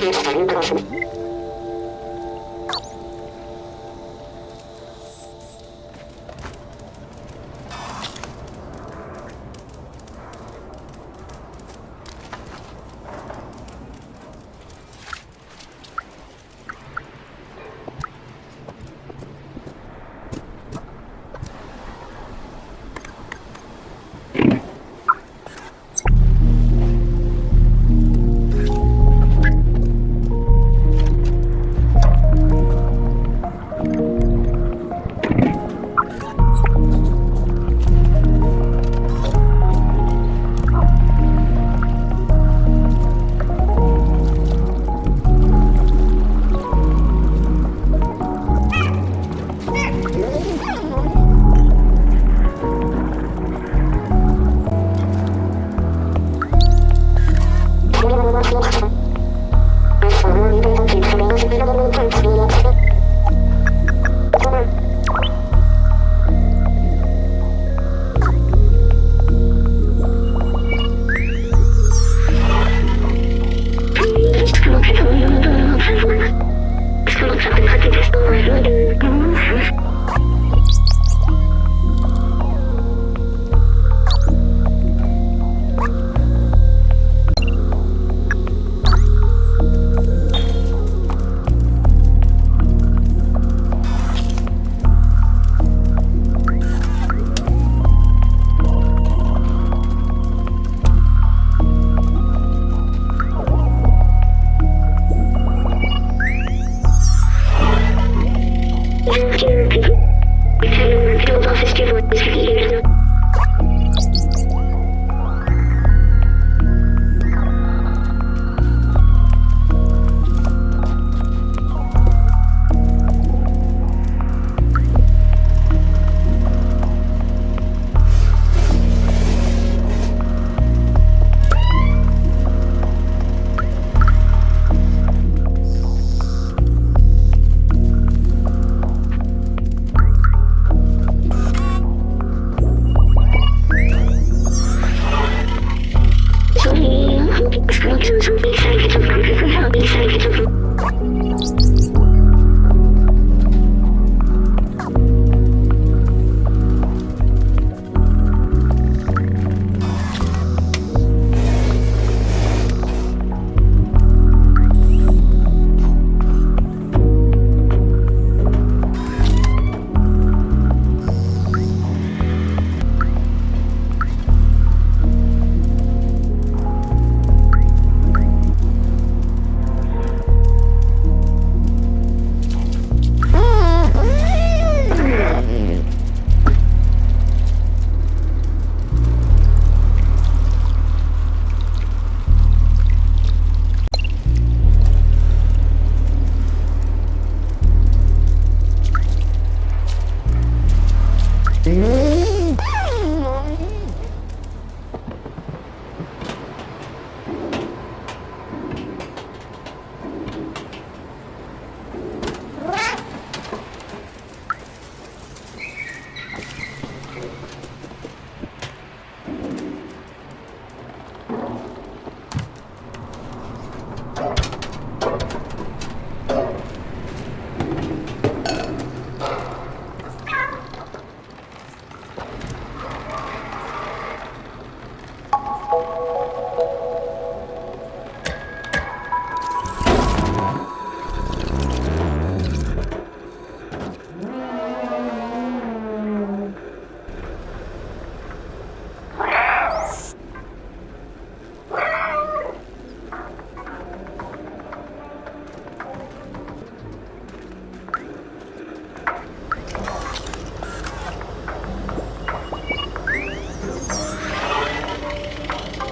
Thank you. Oh, my God.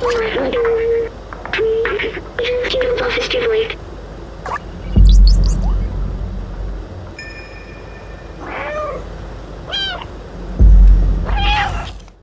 Oh, my God.